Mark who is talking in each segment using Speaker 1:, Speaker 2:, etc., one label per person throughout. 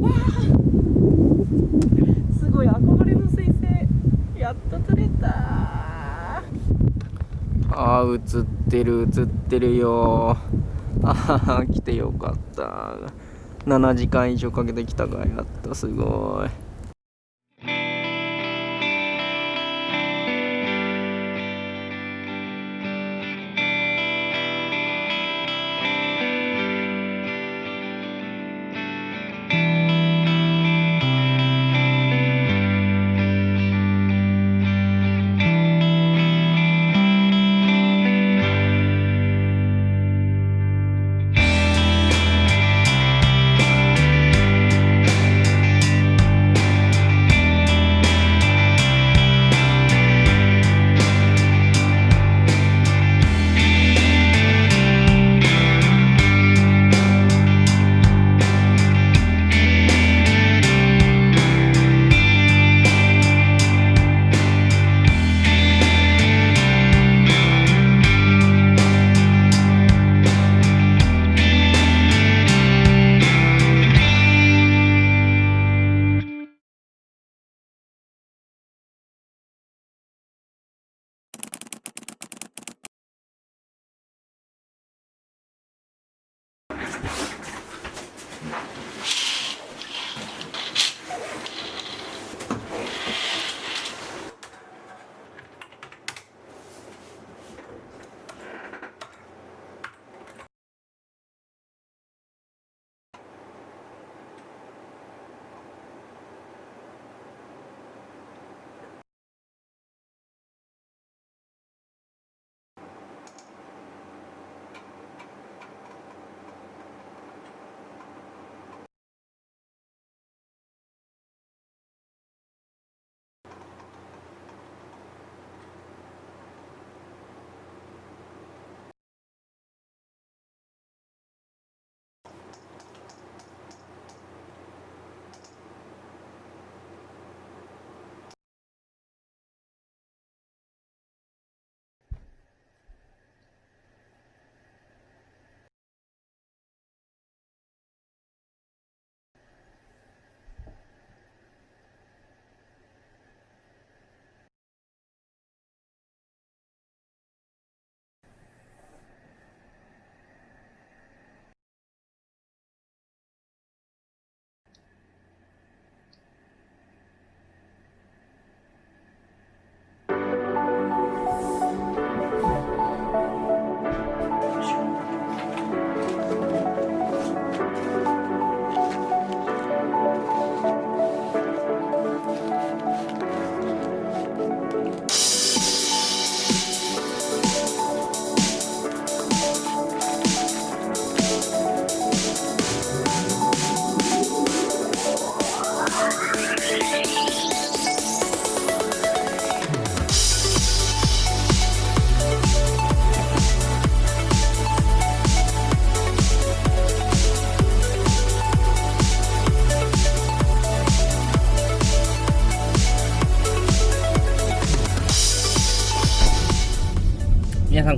Speaker 1: わすごい憧れの彗星。やっと取れた。あー映ってる映ってるよ。ああ来てよかった。7時間以上かけてきたかやったすごい。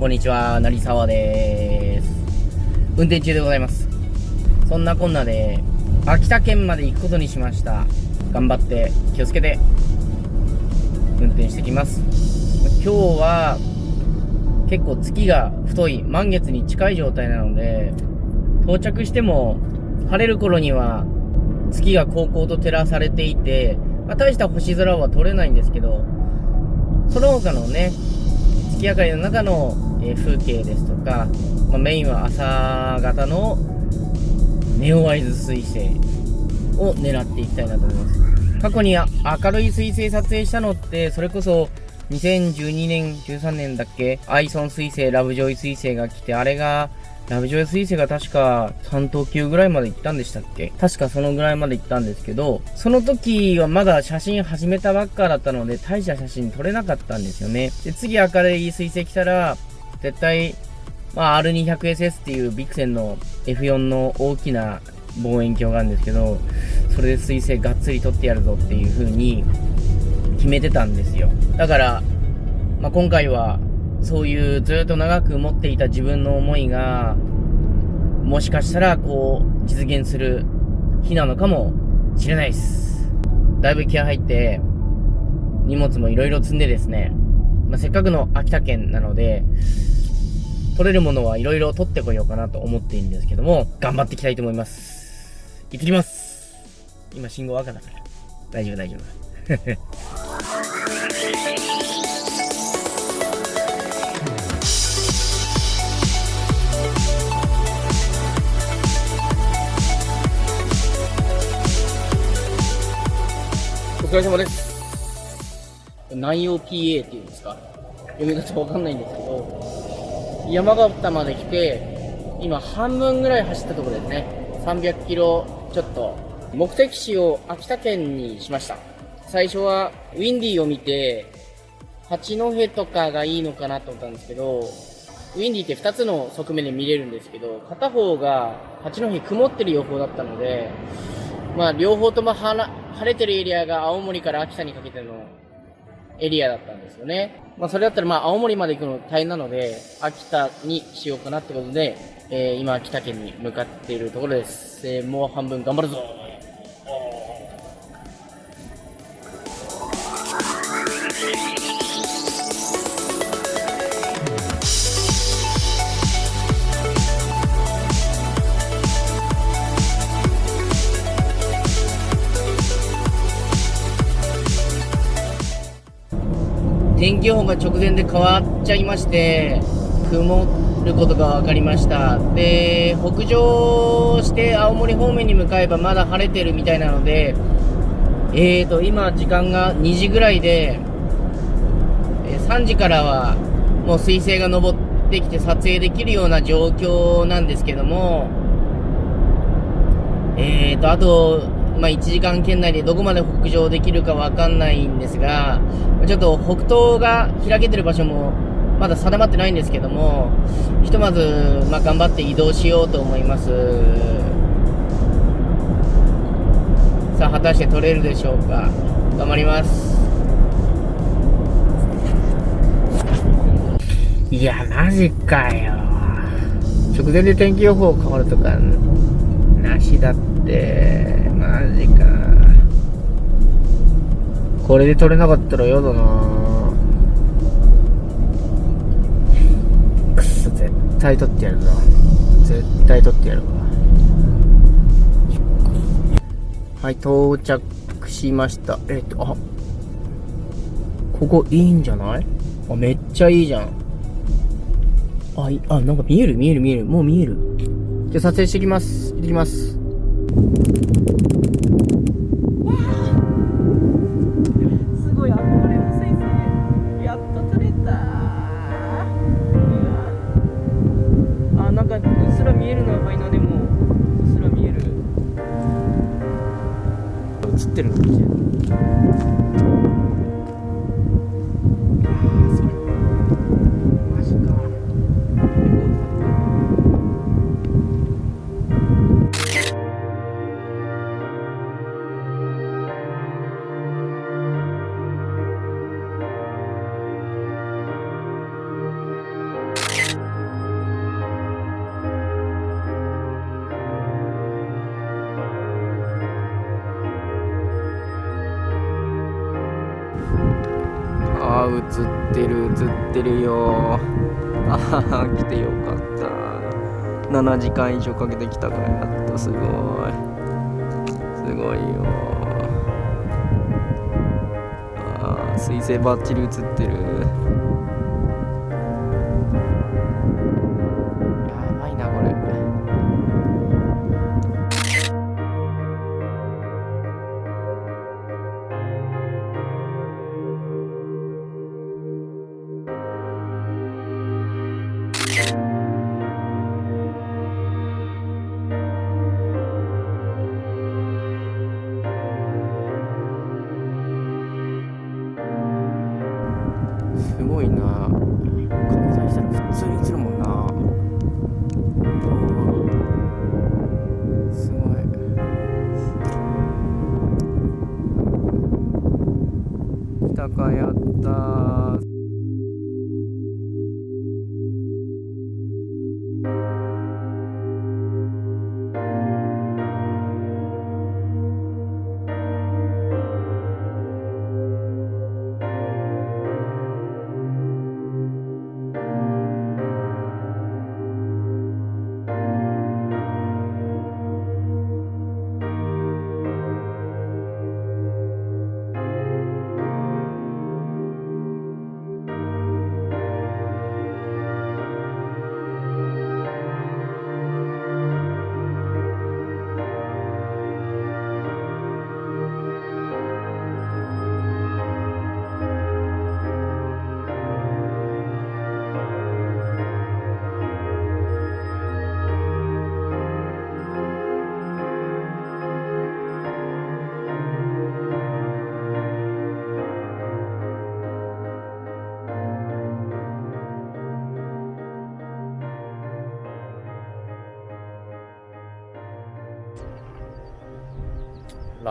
Speaker 1: んこんにちは成沢です。運転中でございます。そんなこんなで秋田県まで行くことにしました。頑張って気をつけて運転してきます。今日は結構月が太い満月に近い状態なので到着しても晴れる頃には月が高校と照らされていて、まあ、大した星空は撮れないんですけどその他のね月明かりの中の、え風景ですとか、まあ、メインは朝方のネオワイズ彗星を狙っていきたいなと思います過去に明るい彗星撮影したのってそれこそ2012年13年だっけアイソン彗星ラブジョイ彗星が来てあれがラブジョイ彗星が確か3等級ぐらいまで行ったんでしたっけ？確かそのぐらいまで行ったんですけど、その時はまだ写真始めたばっかだったので、大した写真撮れなかったんですよね。で、次明るい彗星来たら、絶対、まあ R200SS っていうビクセンの F4 の大きな望遠鏡があるんですけど、それで彗星がっつり撮ってやるぞっていう風に決めてたんですよ。だから、まあ今回はそういうずっと長く持っていた自分の思いが、もしかしたら、こう、実現する日なのかもしれないです。だいぶ気合入って、荷物もいろいろ積んでですね、まあ、せっかくの秋田県なので、取れるものはいろいろ取ってこようかなと思っているんですけども、頑張っていきたいと思います。行ってきます今信号赤だから。大丈夫大丈夫。お疲れ様です。南洋 PA っていうんですか？読み方わかんないんですけど、山形まで来て、今半分ぐらい走ったところですね。300キロちょっと。目的地を秋田県にしました。最初はウィンディーを見て、八戸とかがいいのかなと思ったんですけど、ウィンディーって2つの側面で見れるんですけど、片方が八戸曇ってる予報だったので、まあ両方とも晴れてるエリアが青森から秋田にかけてのエリアだったんですよね。まあそれだったらまあ青森まで行くの大変なので、秋田にしようかなってことで、えー、今秋田県に向かっているところです。えー、もう半分頑張るぞ天気予報が直前で変わっちゃいまして、曇ることが分かりました。で、北上して青森方面に向かえばまだ晴れてるみたいなので、えーと、今時間が2時ぐらいで、3時からはもう彗星が昇ってきて撮影できるような状況なんですけども、えーと、あと、まあ、1時間圏内でどこまで北上できるかわかんないんですが、ちょっと北東が開けてる場所もまだ定まってないんですけども、ひとまず、まあ、頑張って移動しようと思います。さあ、果たして取れるでしょうか？頑張ります。いや、マジかよ。直前で天気予報変わるとか、なしだって。ジか。これで取れなかったら嫌だなくそ、絶対取ってやるぞ。絶対取ってやるわ。はい、到着しました。えっと、あ、ここいいんじゃない？あ、めっちゃいいじゃん。あ、いあ、なんか見える見える見える。もう見える。じゃあ撮影してきます。行ってきます。映ってる映ってるよ。ああ来てよかった。7時間以上かけてきたからやっとすごい。すごいよ。ああ水星バッチリ映ってる。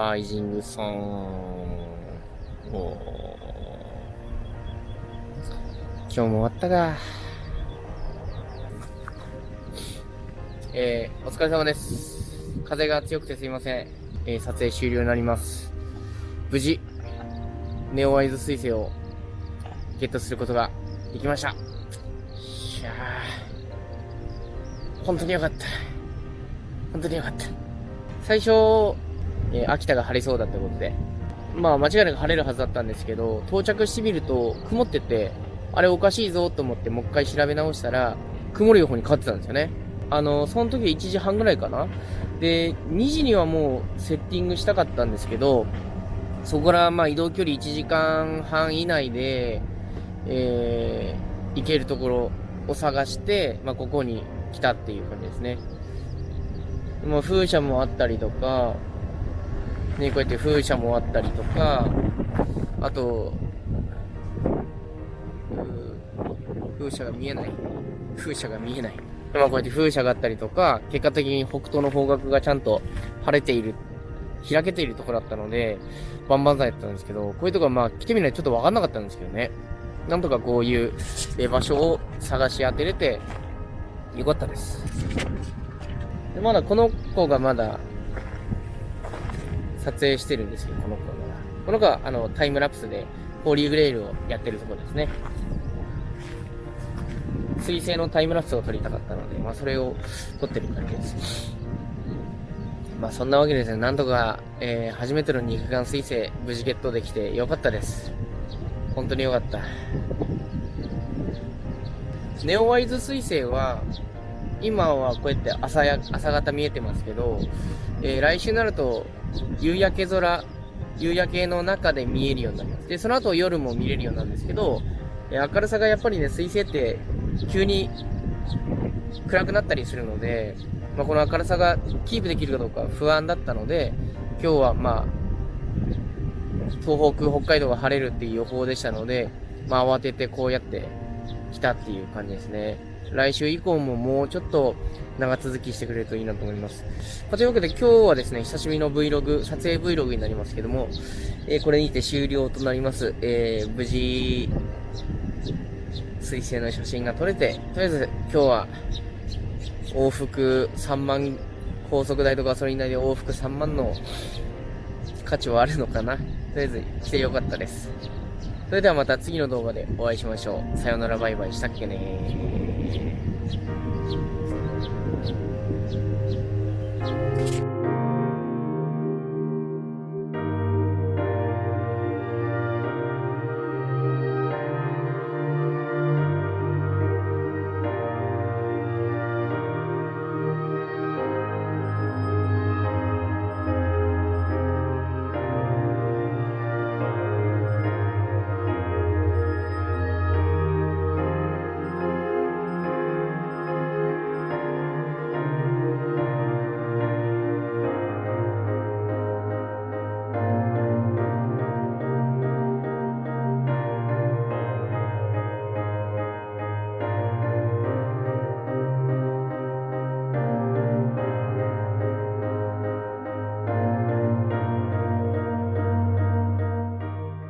Speaker 1: ライジングさん。お今日も終わったか。えー、お疲れ様です。風が強くてすいません。えー、撮影終了になります。無事、ネオワイズ彗星をゲットすることができました。いやー、本当によかった。本当によかった。最初、えー、秋田が晴れそうだってことで、まあ間違いなく晴れるはずだったんですけど、到着してみると曇ってて、あれおかしいぞと思ってもう一回調べ直したら、曇る予報に変わってたんですよね。あの、その時は1時半ぐらいかなで、2時にはもうセッティングしたかったんですけど、そこからまあ移動距離1時間半以内で、えー、行けるところを探して、まあここに来たっていう感じですね。まあ風車もあったりとか、ね、こうやって風車もあったりとか、あと、風車が見えない。風車が見えない。まあこうやって風車があったりとか、結果的に北東の方角がちゃんと晴れている、開けているところだったので、バンバンザイだったんですけど、こういうとこはまあ来てみないとちょっとわかんなかったんですけどね。なんとかこういう場所を探し当てれて、よかったです。でまだこの子がまだ撮影してるんですよ、この子が。この子は、あの、タイムラプスで、ホーリーグレイルをやってるとこですね。水星のタイムラプスを撮りたかったので、まあ、それを撮ってる感じです。まあ、そんなわけですね、なんとか、えー、初めての肉眼水星、無事ゲットできてよかったです。本当によかった。ネオワイズ水星は、今はこうやって朝や、朝方見えてますけど、えー、来週になると、夕焼け空、夕焼けの中で見えるようになります。で、その後夜も見れるようなんですけど、えー、明るさがやっぱりね、水星って急に暗くなったりするので、まあ、この明るさがキープできるかどうか不安だったので、今日はまあ、東北、北海道が晴れるっていう予報でしたので、まあ慌ててこうやって来たっていう感じですね。来週以降ももうちょっと長続きしてくれるといいなと思います。ま、というわけで今日はですね、久しぶりの Vlog、撮影 Vlog になりますけども、えー、これにて終了となります。えー、無事、水星の写真が撮れて、とりあえず今日は往復3万、高速代とガソリン代で往復3万の価値はあるのかなとりあえず来てよかったです。それではまた次の動画でお会いしましょう。さよならバイバイしたっけね